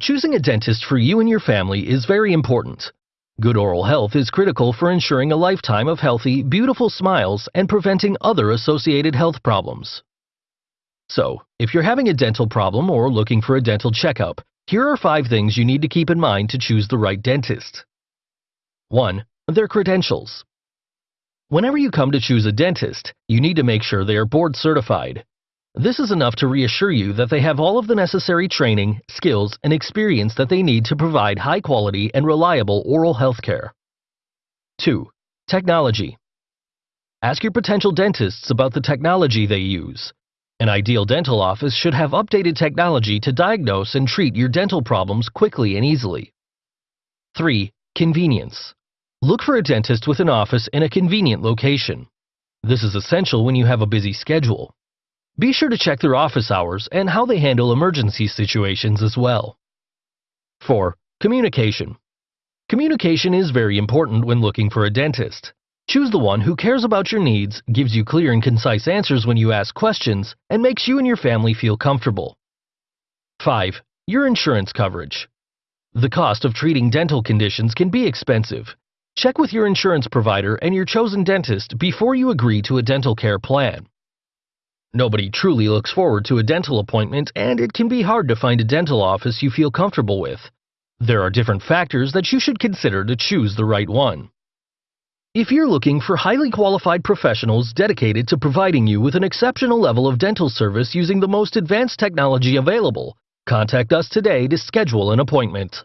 Choosing a dentist for you and your family is very important. Good oral health is critical for ensuring a lifetime of healthy, beautiful smiles and preventing other associated health problems. So, if you're having a dental problem or looking for a dental checkup, here are 5 things you need to keep in mind to choose the right dentist. 1. Their credentials. Whenever you come to choose a dentist, you need to make sure they are board certified. This is enough to reassure you that they have all of the necessary training, skills, and experience that they need to provide high quality and reliable oral health care. 2. Technology. Ask your potential dentists about the technology they use. An ideal dental office should have updated technology to diagnose and treat your dental problems quickly and easily. 3. Convenience. Look for a dentist with an office in a convenient location. This is essential when you have a busy schedule. Be sure to check their office hours and how they handle emergency situations as well. 4. Communication. Communication is very important when looking for a dentist. Choose the one who cares about your needs, gives you clear and concise answers when you ask questions, and makes you and your family feel comfortable. 5. Your insurance coverage. The cost of treating dental conditions can be expensive, Check with your insurance provider and your chosen dentist before you agree to a dental care plan. Nobody truly looks forward to a dental appointment and it can be hard to find a dental office you feel comfortable with. There are different factors that you should consider to choose the right one. If you're looking for highly qualified professionals dedicated to providing you with an exceptional level of dental service using the most advanced technology available, contact us today to schedule an appointment.